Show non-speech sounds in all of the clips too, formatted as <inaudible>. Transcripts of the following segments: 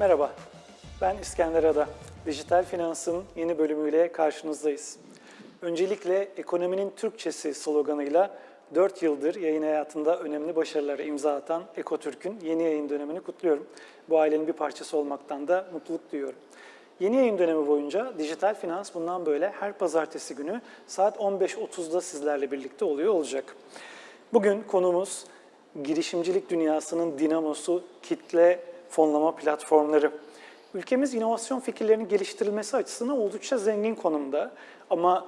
Merhaba, ben İskender Ada. Dijital Finans'ın yeni bölümüyle karşınızdayız. Öncelikle ekonominin Türkçesi sloganıyla 4 yıldır yayın hayatında önemli başarılara imza atan Ekotürk'ün yeni yayın dönemini kutluyorum. Bu ailenin bir parçası olmaktan da mutluluk duyuyorum. Yeni yayın dönemi boyunca Dijital Finans bundan böyle her pazartesi günü saat 15.30'da sizlerle birlikte oluyor olacak. Bugün konumuz girişimcilik dünyasının dinamosu kitle fonlama platformları. Ülkemiz inovasyon fikirlerinin geliştirilmesi açısından oldukça zengin konumda ama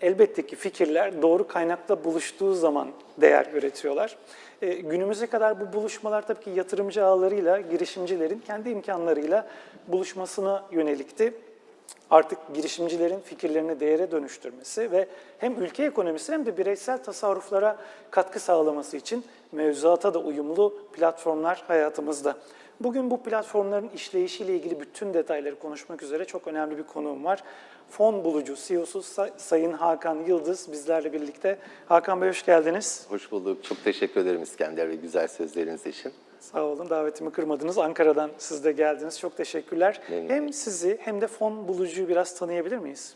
elbette ki fikirler doğru kaynakla buluştuğu zaman değer üretiyorlar. Ee, günümüze kadar bu buluşmalar tabii ki yatırımcı ağlarıyla, girişimcilerin kendi imkanlarıyla buluşmasına yönelikti artık girişimcilerin fikirlerini değere dönüştürmesi ve hem ülke ekonomisi hem de bireysel tasarruflara katkı sağlaması için mevzuata da uyumlu platformlar hayatımızda. Bugün bu platformların işleyişiyle ilgili bütün detayları konuşmak üzere çok önemli bir konuğum var. Fon bulucu CEO'su Say- Sayın Hakan Yıldız bizlerle birlikte. Hakan Bey hoş geldiniz. Hoş bulduk. Çok teşekkür ederim İskender ve güzel sözleriniz için. Sağ olun davetimi kırmadınız. Ankara'dan siz de geldiniz. Çok teşekkürler. Memnun Hem sizi hem de fon bulucuyu biraz tanıyabilir miyiz?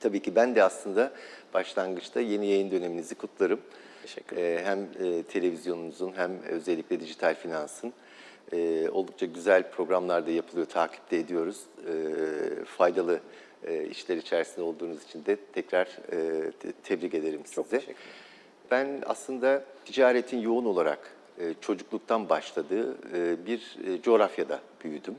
Tabii ki ben de aslında başlangıçta yeni yayın döneminizi kutlarım. Teşekkür Ee, hem e, televizyonunuzun hem özellikle dijital finansın e, oldukça güzel programlar da yapılıyor, takipte ediyoruz. E, faydalı e, işler içerisinde olduğunuz için de tekrar e, te- tebrik ederim size. Çok teşekkürler. Ben aslında ticaretin yoğun olarak e, çocukluktan başladığı e, bir e, coğrafyada büyüdüm.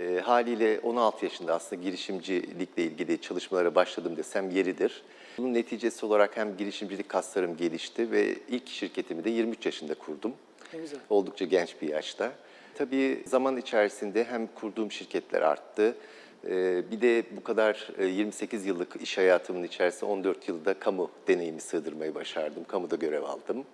E, haliyle 16 yaşında aslında girişimcilikle ilgili çalışmalara başladım desem yeridir. Bunun neticesi olarak hem girişimcilik kaslarım gelişti ve ilk şirketimi de 23 yaşında kurdum. Ne güzel. Oldukça genç bir yaşta. Tabii zaman içerisinde hem kurduğum şirketler arttı, e, bir de bu kadar e, 28 yıllık iş hayatımın içerisinde 14 yılda kamu deneyimi sığdırmayı başardım. Kamuda görev aldım.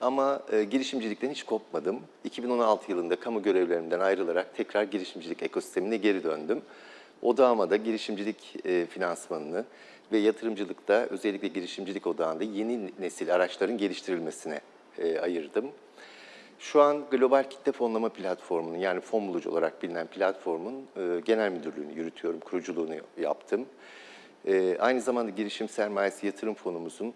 Ama e, girişimcilikten hiç kopmadım. 2016 yılında kamu görevlerimden ayrılarak tekrar girişimcilik ekosistemine geri döndüm. Odağıma da girişimcilik e, finansmanını ve yatırımcılıkta özellikle girişimcilik odağında yeni nesil araçların geliştirilmesine e, ayırdım. Şu an Global Kitle Fonlama Platformu'nun yani fon bulucu olarak bilinen platformun e, genel müdürlüğünü yürütüyorum, kuruculuğunu yaptım. E, aynı zamanda girişim sermayesi yatırım fonumuzun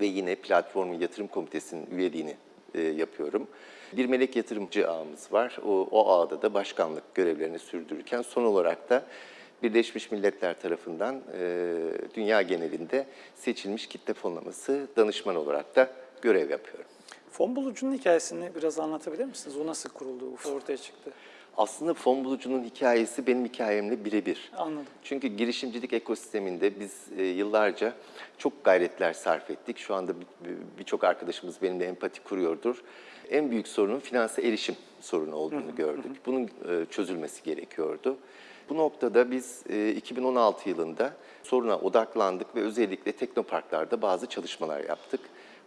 ve yine platformun yatırım komitesinin üyeliğini e, yapıyorum. Bir melek yatırımcı ağımız var. O, o ağda da başkanlık görevlerini sürdürürken son olarak da Birleşmiş Milletler tarafından e, dünya genelinde seçilmiş kitle fonlaması danışman olarak da görev yapıyorum. Fon bulucunun hikayesini biraz anlatabilir misiniz? O nasıl kuruldu, ortaya çıktı? Aslında fon bulucunun hikayesi benim hikayemle birebir. Anladım. Çünkü girişimcilik ekosisteminde biz e, yıllarca çok gayretler sarf ettik. Şu anda bir- bir- birçok arkadaşımız benimle empati kuruyordur. En büyük sorunun finanse erişim sorunu olduğunu gördük. Bunun e, çözülmesi gerekiyordu. Bu noktada biz e, 2016 yılında soruna odaklandık ve özellikle teknoparklarda bazı çalışmalar yaptık.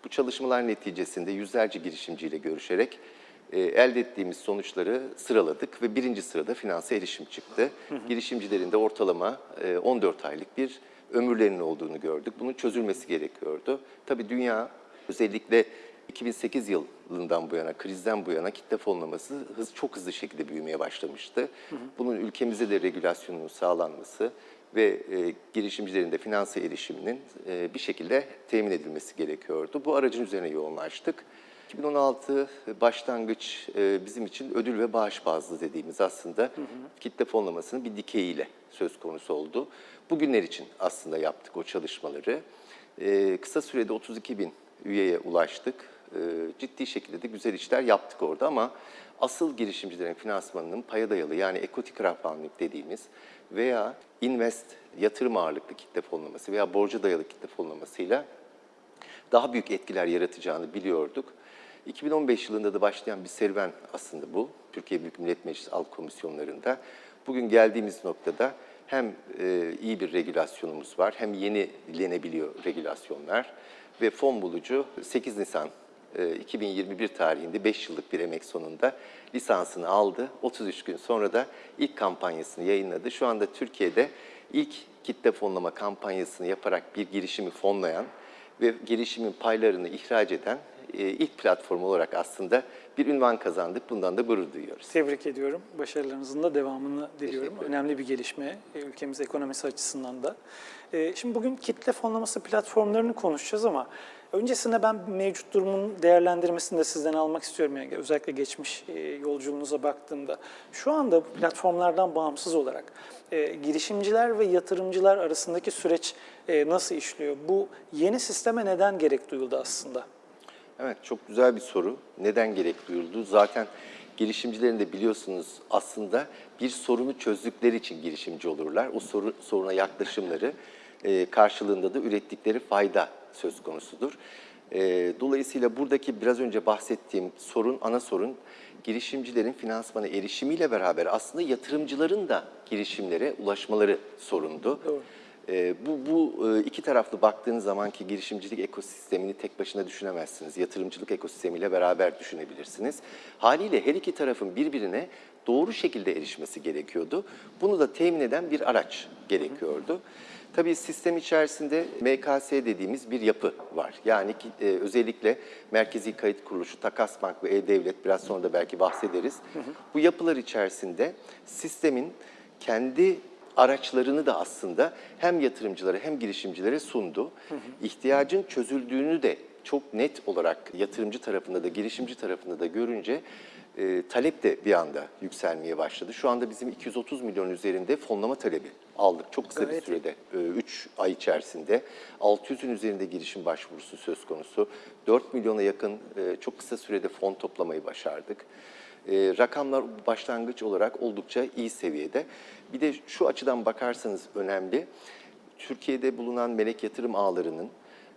Bu çalışmalar neticesinde yüzlerce girişimciyle görüşerek e, elde ettiğimiz sonuçları sıraladık ve birinci sırada finanse erişim çıktı. Girişimcilerin de ortalama e, 14 aylık bir ömürlerinin olduğunu gördük. Bunun çözülmesi gerekiyordu. Tabii dünya özellikle 2008 yılından bu yana, krizden bu yana kitle fonlaması hız, çok hızlı şekilde büyümeye başlamıştı. Bunun ülkemize de regülasyonunun sağlanması ve e, girişimcilerin de finanse erişiminin e, bir şekilde temin edilmesi gerekiyordu. Bu aracın üzerine yoğunlaştık. 2016 başlangıç e, bizim için ödül ve bağış bazlı dediğimiz aslında kitle fonlamasının bir dikeyiyle söz konusu oldu. Bugünler için aslında yaptık o çalışmaları. E, kısa sürede 32 bin üyeye ulaştık. E, ciddi şekilde de güzel işler yaptık orada ama asıl girişimcilerin finansmanının paya dayalı yani equity crowdfunding dediğimiz veya invest yatırım ağırlıklı kitle fonlaması veya borca dayalı kitle fonlamasıyla daha büyük etkiler yaratacağını biliyorduk. 2015 yılında da başlayan bir serüven aslında bu. Türkiye Büyük Millet Meclisi Alt Komisyonlarında. Bugün geldiğimiz noktada hem e, iyi bir regülasyonumuz var hem yenilenebiliyor regülasyonlar ve fon bulucu 8 Nisan 2021 tarihinde 5 yıllık bir emek sonunda lisansını aldı. 33 gün sonra da ilk kampanyasını yayınladı. Şu anda Türkiye'de ilk kitle fonlama kampanyasını yaparak bir girişimi fonlayan ve girişimin paylarını ihraç eden e, ilk platform olarak aslında bir ünvan kazandık. Bundan da gurur duyuyoruz. Tebrik ediyorum. Başarılarınızın da devamını diliyorum. Önemli bir gelişme e, ülkemiz ekonomisi açısından da. E, Şimdi bugün kitle fonlaması platformlarını konuşacağız ama öncesinde ben mevcut durumun değerlendirmesini de sizden almak istiyorum. Yani özellikle geçmiş e, yolculuğunuza baktığımda. Şu anda platformlardan bağımsız olarak e, girişimciler ve yatırımcılar arasındaki süreç e, nasıl işliyor? Bu yeni sisteme neden gerek duyuldu aslında? Evet, çok güzel bir soru. Neden gerek duyuldu? Zaten girişimcilerin de biliyorsunuz aslında bir sorunu çözdükleri için girişimci olurlar. O soru, soruna yaklaşımları karşılığında da ürettikleri fayda söz konusudur. E, dolayısıyla buradaki biraz önce bahsettiğim sorun, ana sorun girişimcilerin finansmana erişimiyle beraber aslında yatırımcıların da girişimlere ulaşmaları sorundu. Doğru. Ee, bu, bu e, iki taraflı baktığınız zamanki girişimcilik ekosistemini tek başına düşünemezsiniz. Yatırımcılık ekosistemiyle beraber düşünebilirsiniz. Haliyle her iki tarafın birbirine doğru şekilde erişmesi gerekiyordu. Bunu da temin eden bir araç gerekiyordu. Tabii sistem içerisinde MKS dediğimiz bir yapı var. Yani ki, e, özellikle Merkezi Kayıt Kuruluşu, Takas Bank ve E-Devlet biraz sonra da belki bahsederiz. Bu yapılar içerisinde sistemin kendi araçlarını da aslında hem yatırımcılara hem girişimcilere sundu. İhtiyacın çözüldüğünü de çok net olarak yatırımcı tarafında da girişimci tarafında da görünce e, talep de bir anda yükselmeye başladı. Şu anda bizim 230 milyon üzerinde fonlama talebi aldık çok kısa bir Gayet sürede. 3 ay içerisinde 600'ün üzerinde girişim başvurusu söz konusu. 4 milyona yakın e, çok kısa sürede fon toplamayı başardık. E, rakamlar başlangıç olarak oldukça iyi seviyede. Bir de şu açıdan bakarsanız önemli. Türkiye'de bulunan melek yatırım ağlarının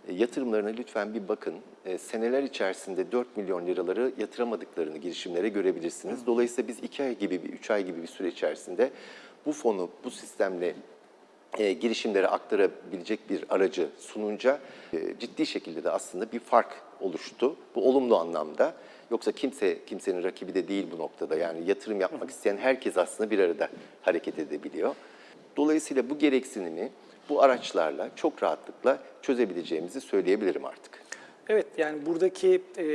e, yatırımlarına lütfen bir bakın. Seneler içerisinde 4 milyon liraları yatıramadıklarını girişimlere görebilirsiniz. Dolayısıyla biz 2 ay gibi, bir 3 ay gibi bir süre içerisinde bu fonu bu sistemle e, girişimlere aktarabilecek bir aracı sununca e, ciddi şekilde de aslında bir fark oluştu. Bu olumlu anlamda. Yoksa kimse kimsenin rakibi de değil bu noktada. Yani yatırım yapmak isteyen herkes aslında bir arada hareket edebiliyor. Dolayısıyla bu gereksinimi bu araçlarla çok rahatlıkla çözebileceğimizi söyleyebilirim artık. Evet yani buradaki e,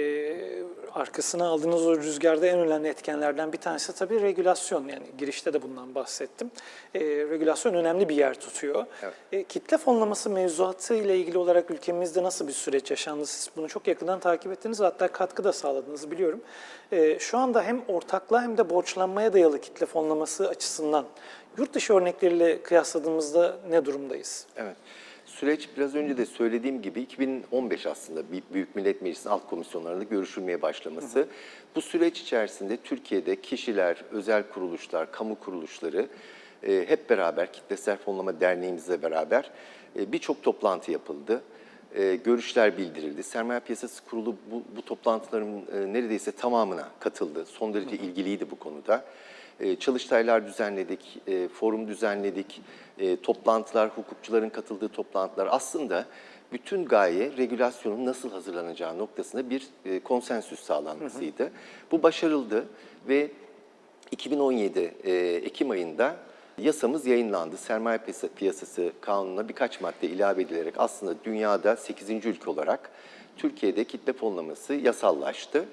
arkasına aldığınız o rüzgarda en önemli etkenlerden bir tanesi tabii regülasyon. Yani girişte de bundan bahsettim. E, regülasyon önemli bir yer tutuyor. Evet. E, kitle fonlaması mevzuatı ile ilgili olarak ülkemizde nasıl bir süreç yaşandı? Siz bunu çok yakından takip ettiniz hatta katkı da sağladınız biliyorum. E, şu anda hem ortaklığa hem de borçlanmaya dayalı kitle fonlaması açısından yurt dışı örnekleriyle kıyasladığımızda ne durumdayız? Evet. Süreç biraz önce de söylediğim gibi 2015 aslında Büyük Millet Meclisi'nin alt komisyonlarında görüşülmeye başlaması. Bu süreç içerisinde Türkiye'de kişiler, özel kuruluşlar, kamu kuruluşları e, hep beraber Kitlesel Fonlama Derneğimizle beraber e, birçok toplantı yapıldı. E, görüşler bildirildi. Sermaye Piyasası Kurulu bu, bu toplantıların e, neredeyse tamamına katıldı. Son derece ilgiliydi bu konuda. E, çalıştaylar düzenledik, e, forum düzenledik, e, toplantılar, hukukçuların katıldığı toplantılar. Aslında bütün gaye regülasyonun nasıl hazırlanacağı noktasında bir e, konsensüs sağlanmasıydı. Bu başarıldı ve 2017 e, Ekim ayında yasamız yayınlandı. Sermaye Piyasa- Piyasası Kanunu'na birkaç madde ilave edilerek aslında dünyada 8. ülke olarak Türkiye'de kitle fonlaması yasallaştı.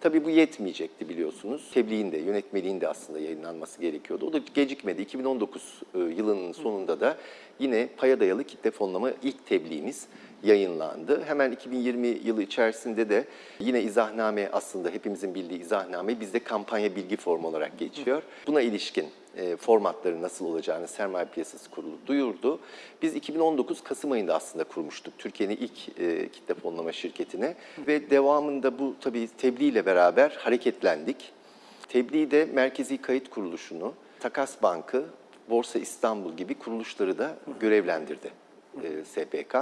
Tabii bu yetmeyecekti biliyorsunuz. Tebliğin de, yönetmeliğin de aslında yayınlanması gerekiyordu. O da gecikmedi. 2019 e, yılının sonunda da yine paya dayalı kitle fonlama ilk tebliğimiz yayınlandı. Hemen 2020 yılı içerisinde de yine izahname aslında hepimizin bildiği izahname bizde kampanya bilgi formu olarak geçiyor. Buna ilişkin e, formatları nasıl olacağını Sermaye Piyasası Kurulu duyurdu. Biz 2019 Kasım ayında aslında kurmuştuk Türkiye'nin ilk e, kitle fonlama şirketini ve devamında bu tabii tebliğ ile beraber hareketlendik. Tebliğ de Merkezi Kayıt Kuruluşu'nu, Takas Bank'ı, Borsa İstanbul gibi kuruluşları da görevlendirdi e, SPK.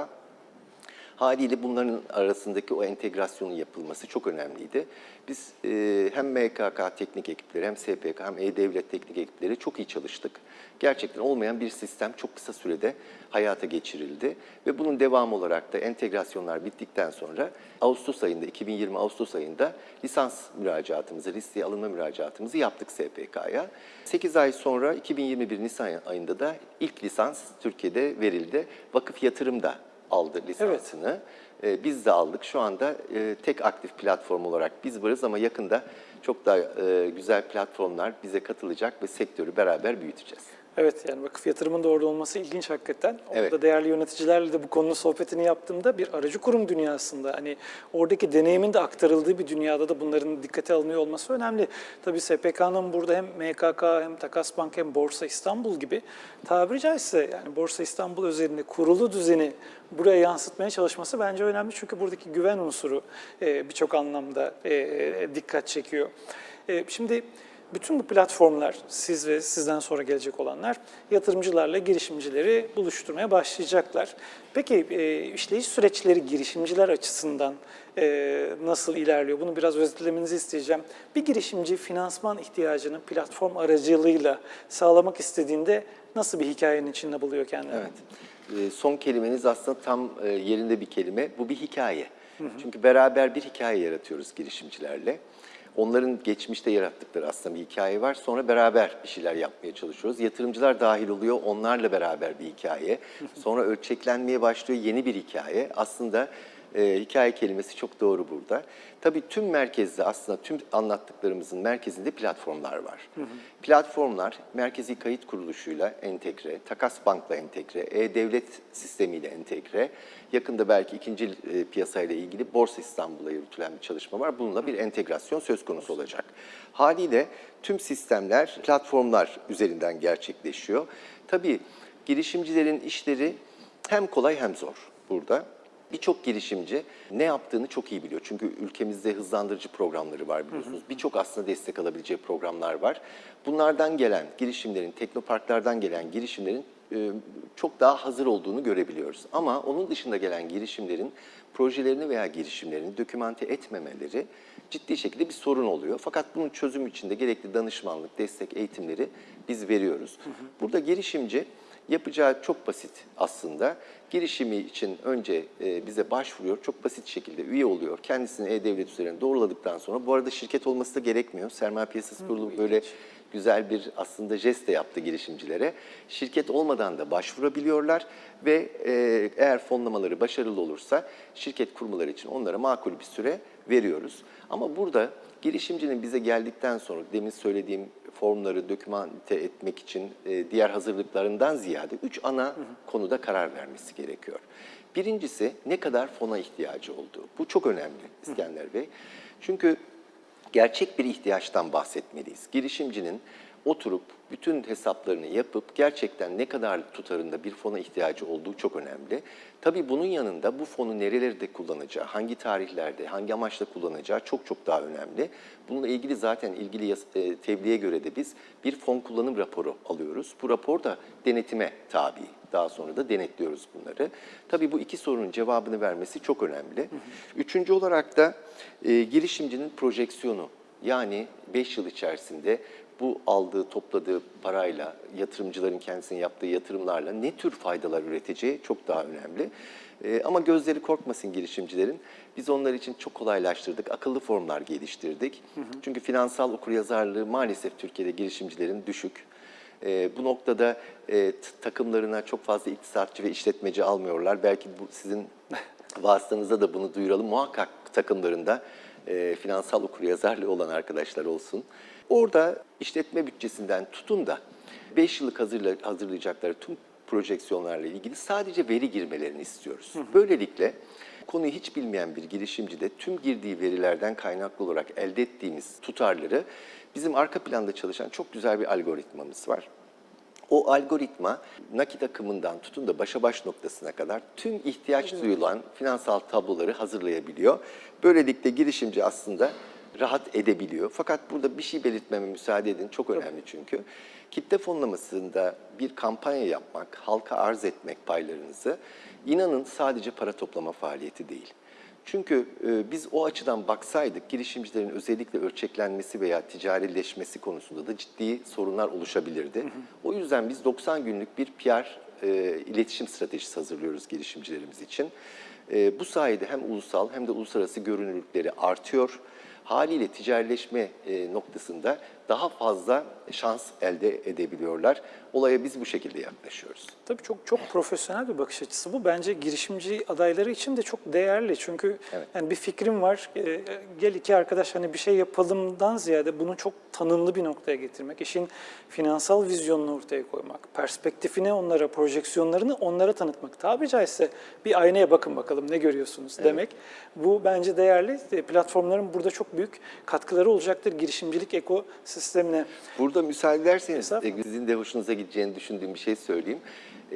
Haliyle bunların arasındaki o entegrasyonun yapılması çok önemliydi. Biz e, hem MKK teknik ekipleri hem SPK hem E-Devlet teknik ekipleri çok iyi çalıştık. Gerçekten olmayan bir sistem çok kısa sürede hayata geçirildi. Ve bunun devamı olarak da entegrasyonlar bittikten sonra Ağustos ayında, 2020 Ağustos ayında lisans müracaatımızı, listeye alınma müracaatımızı yaptık SPK'ya. 8 ay sonra 2021 Nisan ayında da ilk lisans Türkiye'de verildi. Vakıf yatırım da aldı lisansını. E, biz de aldık. Şu anda e, tek aktif platform olarak biz varız ama yakında çok daha e, güzel platformlar bize katılacak ve sektörü beraber büyüteceğiz. Evet yani vakıf yatırımın da orada olması ilginç hakikaten. Orada Evet. değerli yöneticilerle de bu konunun sohbetini yaptığımda bir aracı kurum dünyasında hani oradaki deneyimin de aktarıldığı bir dünyada da bunların dikkate alınıyor olması önemli. Tabii SPK'nın burada hem MKK hem Takas Bank hem Borsa İstanbul gibi tabiri caizse yani Borsa İstanbul özelinde kurulu düzeni buraya yansıtmaya çalışması bence önemli. Çünkü buradaki güven unsuru e, birçok anlamda e, dikkat çekiyor. E, şimdi bütün bu platformlar, siz ve sizden sonra gelecek olanlar yatırımcılarla girişimcileri buluşturmaya başlayacaklar. Peki e, işleyiş süreçleri girişimciler açısından e, nasıl ilerliyor? Bunu biraz özetlemenizi isteyeceğim. Bir girişimci finansman ihtiyacını platform aracılığıyla sağlamak istediğinde nasıl bir hikayenin içinde buluyor kendini? Evet. Ee, Son kelimeniz aslında tam e, yerinde bir kelime. Bu bir hikaye. Çünkü beraber bir hikaye yaratıyoruz girişimcilerle. Onların geçmişte yarattıkları aslında bir hikaye var. Sonra beraber bir şeyler yapmaya çalışıyoruz. Yatırımcılar dahil oluyor. Onlarla beraber bir hikaye. <laughs> Sonra ölçeklenmeye başlıyor yeni bir hikaye. Aslında e, hikaye kelimesi çok doğru burada. Tabii tüm merkezde aslında tüm anlattıklarımızın merkezinde platformlar var. Platformlar merkezi kayıt kuruluşuyla entegre, takas bankla entegre, e-devlet sistemiyle entegre. Yakında belki ikinci e, piyasayla ilgili Borsa İstanbul'a yürütülen bir çalışma var. Bununla bir entegrasyon söz konusu olacak. Haliyle tüm sistemler platformlar üzerinden gerçekleşiyor. Tabii girişimcilerin işleri hem kolay hem zor burada. Birçok girişimci ne yaptığını çok iyi biliyor. Çünkü ülkemizde hızlandırıcı programları var biliyorsunuz. Birçok aslında destek alabileceği programlar var. Bunlardan gelen girişimlerin, teknoparklardan gelen girişimlerin çok daha hazır olduğunu görebiliyoruz. Ama onun dışında gelen girişimlerin projelerini veya girişimlerini dokümante etmemeleri ciddi şekilde bir sorun oluyor. Fakat bunun çözümü için de gerekli danışmanlık, destek, eğitimleri biz veriyoruz. Burada girişimci Yapacağı çok basit aslında. Girişimi için önce e, bize başvuruyor, çok basit şekilde üye oluyor. Kendisini E-Devlet üzerine doğruladıktan sonra, bu arada şirket olması da gerekmiyor. Sermaye Piyasası Kurulu böyle güzel bir aslında jest de yaptı girişimcilere. Şirket olmadan da başvurabiliyorlar ve e, eğer fonlamaları başarılı olursa şirket kurmaları için onlara makul bir süre veriyoruz. Ama burada girişimcinin bize geldikten sonra demin söylediğim formları dokümante etmek için e, diğer hazırlıklarından ziyade üç ana konuda karar vermesi gerekiyor. Birincisi ne kadar fona ihtiyacı olduğu. Bu çok önemli İskender Bey. Çünkü gerçek bir ihtiyaçtan bahsetmeliyiz. Girişimcinin oturup bütün hesaplarını yapıp gerçekten ne kadar tutarında bir fona ihtiyacı olduğu çok önemli. Tabii bunun yanında bu fonu nerelerde kullanacağı, hangi tarihlerde, hangi amaçla kullanacağı çok çok daha önemli. Bununla ilgili zaten ilgili e, tebliğe göre de biz bir fon kullanım raporu alıyoruz. Bu rapor da denetime tabi. Daha sonra da denetliyoruz bunları. Tabii bu iki sorunun cevabını vermesi çok önemli. Üçüncü olarak da e, girişimcinin projeksiyonu. Yani 5 yıl içerisinde bu aldığı, topladığı parayla, yatırımcıların kendisinin yaptığı yatırımlarla ne tür faydalar üreteceği çok daha önemli. Ee, ama gözleri korkmasın girişimcilerin. Biz onlar için çok kolaylaştırdık. Akıllı formlar geliştirdik. Çünkü finansal okuryazarlığı maalesef Türkiye'de girişimcilerin düşük. Ee, bu noktada e, takımlarına çok fazla iktisatçı ve işletmeci almıyorlar. Belki bu sizin <laughs> vasıtanızda da bunu duyuralım. Muhakkak takımlarında e, finansal okuryazarlığı olan arkadaşlar olsun. Orada işletme bütçesinden tutun da 5 yıllık hazırla, hazırlayacakları tüm projeksiyonlarla ilgili sadece veri girmelerini istiyoruz. Böylelikle konuyu hiç bilmeyen bir girişimci de tüm girdiği verilerden kaynaklı olarak elde ettiğimiz tutarları bizim arka planda çalışan çok güzel bir algoritmamız var. O algoritma nakit akımından tutun da başa baş noktasına kadar tüm ihtiyaç duyulan finansal tabloları hazırlayabiliyor. Böylelikle girişimci aslında rahat edebiliyor. Fakat burada bir şey belirtmeme müsaade edin. Çok önemli çünkü. Kitle fonlamasında bir kampanya yapmak, halka arz etmek paylarınızı inanın sadece para toplama faaliyeti değil. Çünkü e, biz o açıdan baksaydık girişimcilerin özellikle ölçeklenmesi veya ticarileşmesi konusunda da ciddi sorunlar oluşabilirdi. O yüzden biz 90 günlük bir PR e, iletişim stratejisi hazırlıyoruz girişimcilerimiz için. E, bu sayede hem ulusal hem de uluslararası görünürlükleri artıyor. Haliyle ticarileşme e, noktasında daha fazla şans elde edebiliyorlar. Olaya biz bu şekilde yaklaşıyoruz. Tabii çok çok profesyonel bir bakış açısı bu. Bence girişimci adayları için de çok değerli. Çünkü Evet. yani bir fikrim var. e, gel iki arkadaş hani bir şey yapalımdan ziyade bunu çok tanımlı bir noktaya getirmek, işin finansal vizyonunu ortaya koymak, perspektifini onlara, projeksiyonlarını onlara tanıtmak. Tabiri caizse bir aynaya bakın bakalım ne görüyorsunuz demek. Bu bence değerli. E, Platformların burada çok büyük katkıları olacaktır girişimcilik ekosistemine. Burada müsaade ederseniz sizin de hoşunuza gideceğini düşündüğüm bir şey söyleyeyim.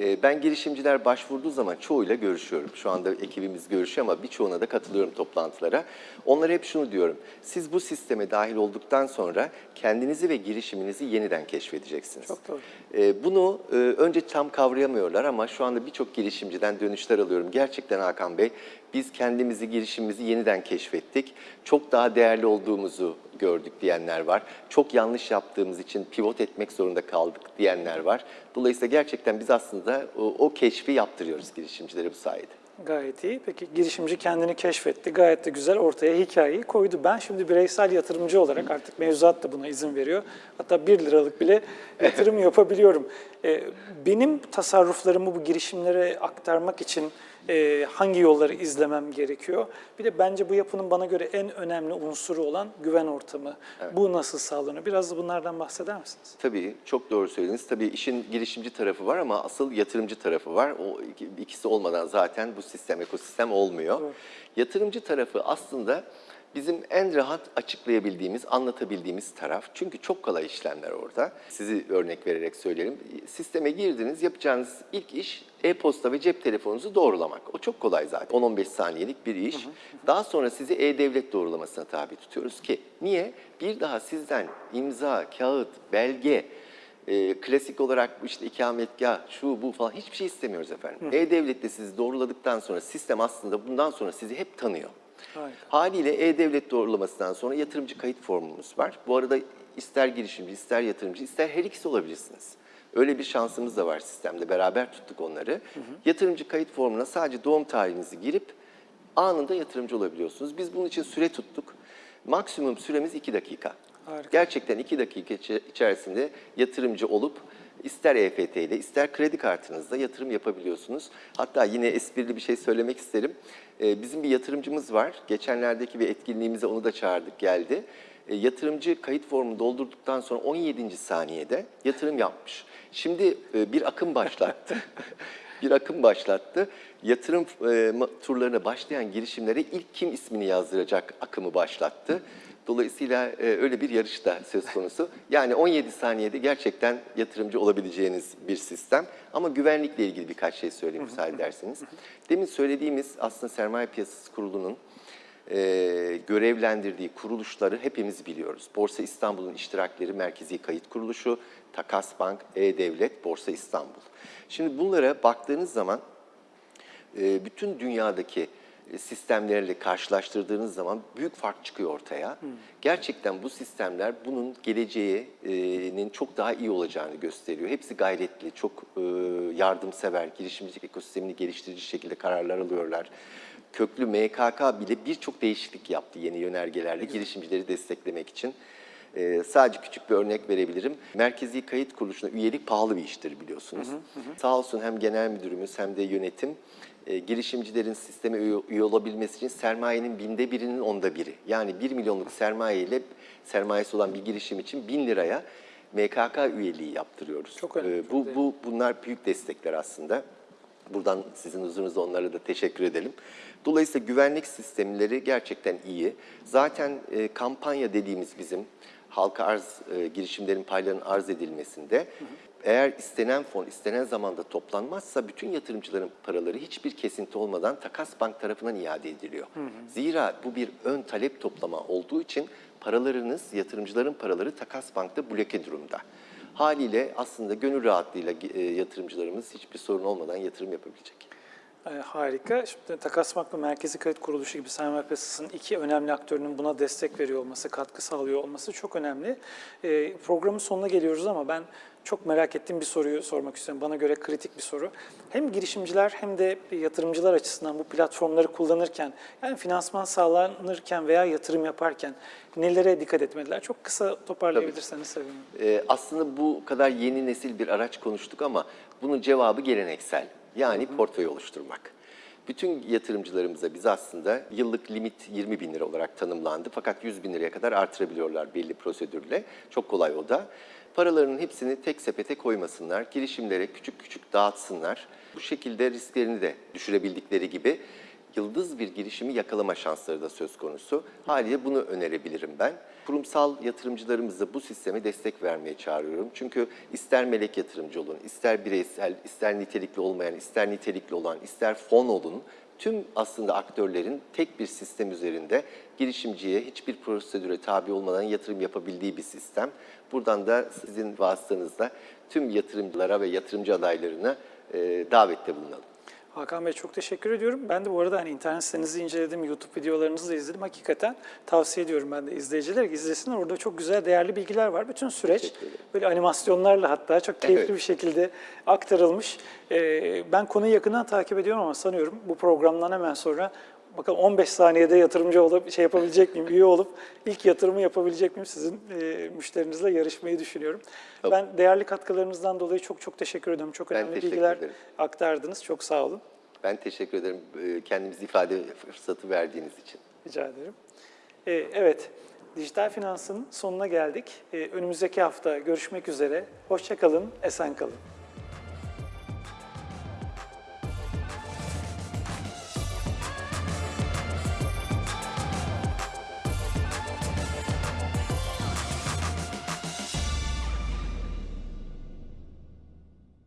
E, Ben girişimciler başvurduğu zaman çoğuyla görüşüyorum. Şu anda ekibimiz görüşüyor ama birçoğuna da katılıyorum toplantılara. Onlara hep şunu diyorum. Siz bu sisteme dahil olduktan sonra kendinizi ve girişiminizi yeniden keşfedeceksiniz. Çok doğru. E, Bunu e, önce tam kavrayamıyorlar ama şu anda birçok girişimciden dönüşler alıyorum. Gerçekten Hakan Bey biz kendimizi, girişimimizi yeniden keşfettik. Çok daha değerli olduğumuzu gördük diyenler var. Çok yanlış yaptığımız için pivot etmek zorunda kaldık diyenler var. Dolayısıyla gerçekten biz aslında o, o keşfi yaptırıyoruz girişimcilere bu sayede. Gayet iyi. Peki girişimci kendini keşfetti. Gayet de güzel ortaya hikayeyi koydu. Ben şimdi bireysel yatırımcı olarak artık mevzuat da buna izin veriyor. Hatta 1 liralık bile <laughs> yatırım yapabiliyorum. Ee, Benim tasarruflarımı bu girişimlere aktarmak için e, hangi yolları izlemem gerekiyor? Bir de bence bu yapının bana göre en önemli unsuru olan güven ortamı. Bu nasıl sağlanıyor? Biraz da bunlardan bahseder misiniz? Tabii çok doğru söylediniz. Tabii işin girişimci tarafı var ama asıl yatırımcı tarafı var. O iki- ikisi olmadan zaten bu sistem, ekosistem olmuyor. Doğru. Yatırımcı tarafı aslında bizim en rahat açıklayabildiğimiz, anlatabildiğimiz taraf. Çünkü çok kolay işlemler orada. Sizi örnek vererek söyleyelim. Sisteme girdiniz, yapacağınız ilk iş e-posta ve cep telefonunuzu doğrulamak. O çok kolay zaten. 10-15 saniyelik bir iş. Daha sonra sizi e-devlet doğrulamasına tabi tutuyoruz ki niye? Bir daha sizden imza, kağıt, belge, e, klasik olarak işte ikametgah, şu bu falan hiçbir şey istemiyoruz efendim. E-Devlet'te sizi doğruladıktan sonra sistem aslında bundan sonra sizi hep tanıyor. Harika. Haliyle E-Devlet doğrulamasından sonra yatırımcı kayıt formumuz var. Bu arada ister girişimci, ister yatırımcı, ister her ikisi olabilirsiniz. Öyle bir şansımız da var sistemde. Beraber tuttuk onları. Yatırımcı kayıt formuna sadece doğum tarihinizi girip anında yatırımcı olabiliyorsunuz. Biz bunun için süre tuttuk. Maksimum süremiz 2 dakika. Harika. Gerçekten 2 dakika içe- içerisinde yatırımcı olup ister EFT ile ister kredi kartınızla yatırım yapabiliyorsunuz. Hatta yine esprili bir şey söylemek isterim. Ee, Bizim bir yatırımcımız var. Geçenlerdeki bir etkinliğimize onu da çağırdık geldi. Ee, Yatırımcı kayıt formunu doldurduktan sonra 17. saniyede yatırım yapmış. Şimdi e, bir akım başlattı. <laughs> bir akım başlattı. Yatırım e, turlarına başlayan girişimlere ilk kim ismini yazdıracak akımı başlattı. Dolayısıyla e, öyle bir yarış da söz konusu. Yani 17 saniyede gerçekten yatırımcı olabileceğiniz bir sistem. Ama güvenlikle ilgili birkaç şey söyleyeyim müsaade ederseniz. Demin söylediğimiz aslında Sermaye Piyasası Kurulu'nun e, görevlendirdiği kuruluşları hepimiz biliyoruz. Borsa İstanbul'un iştirakleri Merkezi Kayıt Kuruluşu, Takas Bank, E-Devlet, Borsa İstanbul. Şimdi bunlara baktığınız zaman e, bütün dünyadaki e, sistemlerle karşılaştırdığınız zaman büyük fark çıkıyor ortaya. Gerçekten bu sistemler bunun geleceğinin çok daha iyi olacağını gösteriyor. Hepsi gayretli, çok e, yardımsever, girişimcilik ekosistemini geliştirici şekilde kararlar alıyorlar. Köklü MKK bile birçok değişiklik yaptı yeni yönergelerle girişimcileri desteklemek için. Ee, sadece küçük bir örnek verebilirim. Merkezi kayıt kuruluşuna üyelik pahalı bir iştir biliyorsunuz. Sağ olsun hem genel müdürümüz hem de yönetim e, girişimcilerin sisteme üye, üye olabilmesi için sermayenin binde birinin onda biri. Yani 1 milyonluk sermaye ile sermayesi olan bir girişim için 1000 liraya MKK üyeliği yaptırıyoruz. Çok önemli, çok bu, bu bunlar büyük destekler aslında. Buradan sizin huzurunuzda onlara da teşekkür edelim. Dolayısıyla güvenlik sistemleri gerçekten iyi. Zaten e, kampanya dediğimiz bizim halka arz e, girişimlerin paylarının arz edilmesinde eğer istenen fon istenen zamanda toplanmazsa bütün yatırımcıların paraları hiçbir kesinti olmadan Takas Bank tarafından iade ediliyor. Zira bu bir ön talep toplama olduğu için paralarınız, yatırımcıların paraları Takas Bank'ta bloke durumda. Haliyle aslında gönül rahatlığıyla e, yatırımcılarımız hiçbir sorun olmadan yatırım yapabilecek. E, harika. Şimdi Takas Vakfı Merkezi Kredi Kuruluşu gibi sermaye piyasasının iki önemli aktörünün buna destek veriyor olması, katkı sağlıyor olması çok önemli. E, programın sonuna geliyoruz ama ben çok merak ettiğim bir soruyu sormak istiyorum. Bana göre kritik bir soru. Hem girişimciler hem de yatırımcılar açısından bu platformları kullanırken, yani finansman sağlanırken veya yatırım yaparken nelere dikkat etmeliler? Çok kısa toparlayabilirseniz sevinirim. Ee, aslında bu kadar yeni nesil bir araç konuştuk ama bunun cevabı geleneksel. Yani portföy oluşturmak. Bütün yatırımcılarımıza biz aslında yıllık limit 20 bin lira olarak tanımlandı. Fakat 100 bin liraya kadar artırabiliyorlar belli prosedürle. Çok kolay o da. Paralarının hepsini tek sepete koymasınlar. Girişimlere küçük küçük dağıtsınlar. Bu şekilde risklerini de düşürebildikleri gibi yıldız bir girişimi yakalama şansları da söz konusu. Haliyle bunu önerebilirim ben. Kurumsal yatırımcılarımıza bu sisteme destek vermeye çağırıyorum. Çünkü ister melek yatırımcı olun, ister bireysel, ister nitelikli olmayan, ister nitelikli olan, ister fon olun. Tüm aslında aktörlerin tek bir sistem üzerinde girişimciye hiçbir prosedüre tabi olmadan yatırım yapabildiği bir sistem. Buradan da sizin vasıtanızla tüm yatırımcılara ve yatırımcı adaylarına davette bulunalım. Hakan Bey çok teşekkür ediyorum. Ben de bu arada hani internet sitenizi inceledim, YouTube videolarınızı da izledim. Hakikaten tavsiye ediyorum ben de izleyiciler izlesinler. Orada çok güzel, değerli bilgiler var. Bütün süreç böyle animasyonlarla hatta çok keyifli Evet. bir şekilde aktarılmış. Ee, ben konuyu yakından takip ediyorum ama sanıyorum bu programdan hemen sonra bakalım 15 saniyede yatırımcı olup şey yapabilecek miyim, üye olup ilk yatırımı yapabilecek miyim sizin e, müşterinizle yarışmayı düşünüyorum. Tabii. Ben değerli katkılarınızdan dolayı çok çok teşekkür ediyorum. Çok önemli bilgiler ederim. aktardınız. Çok sağ olun. Ben teşekkür ederim e, kendimizi ifade fırsatı verdiğiniz için. Rica ederim. Ee, evet, dijital finansın sonuna geldik. Ee, önümüzdeki hafta görüşmek üzere. Hoşça kalın, esen kalın.